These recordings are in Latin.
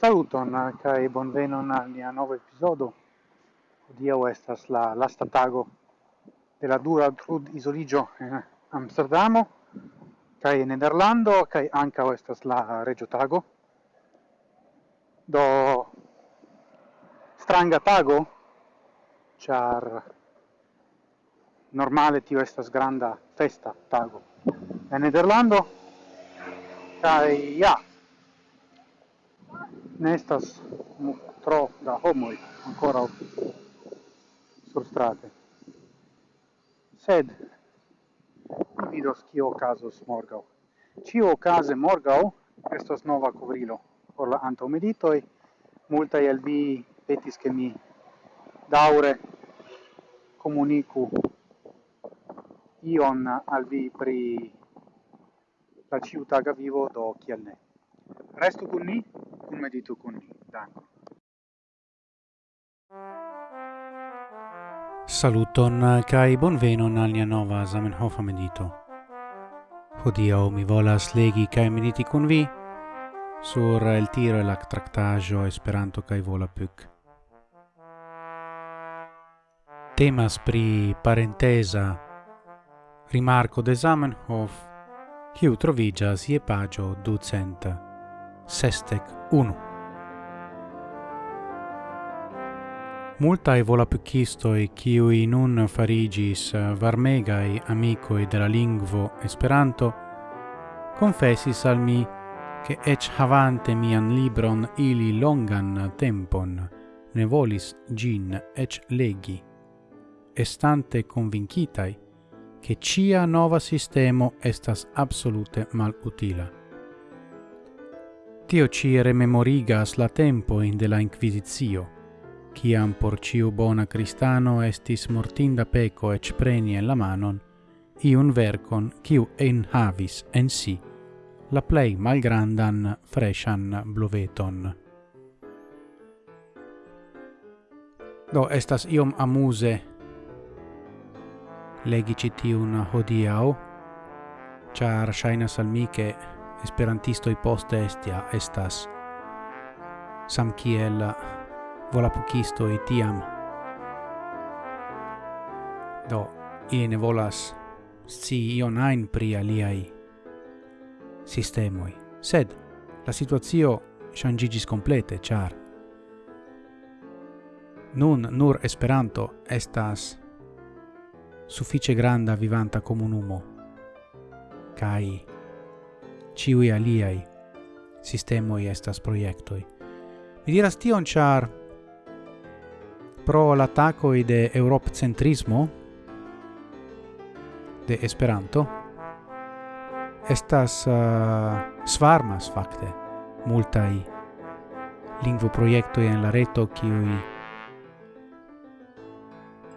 Saluton eh, kai bonvenon al nia nova episodo. Hodiaŭ estas la lasta tago de la dura trud isoligio en Amsterdamo kaj en Nederlando kaj ankaŭ estas la regio tago. Do stranga tago char normale tio estas granda festa tago en Nederlando kaj ja ne estas tro da homoj ancora sur strate. Sed mi vidos kio okazos morgau. Cio okaze morgau estos nova covrilo por la antaumeditoi. multa el vi petis che mi daure comunicu ion al vi pri la ciutaga vivo do kiel ne. Restu con ni, kun meditu kun ni. Danko. Saluton uh, kai bonvenon al nia nova Zamenhof medito. Hodio mi volas legi kai mediti kun vi sur el tiro el tractajo Esperanto vola pyk Temas pri parentesa rimarco de Zamenhof, kiu trovigas je pagio ducenta sestec unu. Multae volapycistoi ciui nun farigis eh, varmegai amicoi della lingvo Esperanto confessis al mi che ec havante mian libron ili longan tempon ne volis gin ec legi, estante convincitai che cia nova sistemo estas absolute mal utila. Tio ci rememorigas la tempoin de la Inquisitio, ciam por ciu bona cristano estis mortinda peco ec preni en la manon, iun vercon ciu enhavis en si la plei malgrandan freshan bluveton. Do estas iom amuse legi citiun hodiau, char shainas al mi che esperantistoj poste estia estas samkiel i tiam do ili ne volas si ion ajn pri aliai sistemoi sed la situazio changigis komplete char nun nur Esperanto estas suffice granda vivanta comunumo. kai ciui aliai sistemoi estas proiectoi. Mi diras tion char pro l'attacoi de Europcentrismo de Esperanto estas uh, svarmas fakte multai lingvo proiectoi en la reto kiui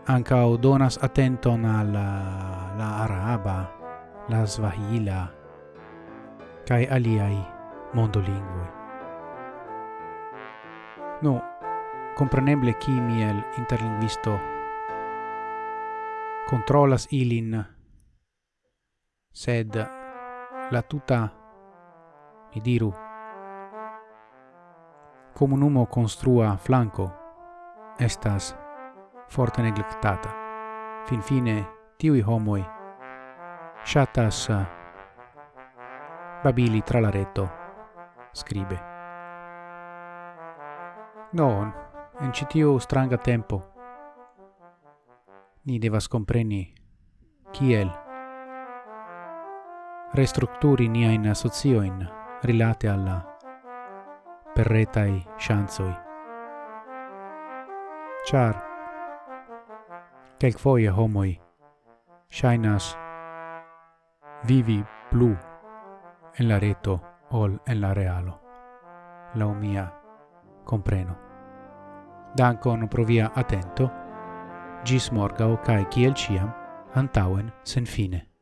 anca donas attenton alla uh, la araba, la svahila, kai aliai mondolingvoi. Nu, compreneble chi miel interlinguisto controllas ilin, sed la tuta, mi diru, comunumo construa flanco estas forte neglectata. Fin fine, tiui homoi shatas babili tra la reto, scribe. Non, en citiu stranga tempo. Ni devas compreni kiel restrukturi niajn asociojn rilate alla perretai chanzoi char kelk kelkfoje homoi ŝajnas vivi blu en la reto ol en la realo. La mia compreno. Dankon pro via atento. Gis morgao cae kiel ciam, antauen sen fine.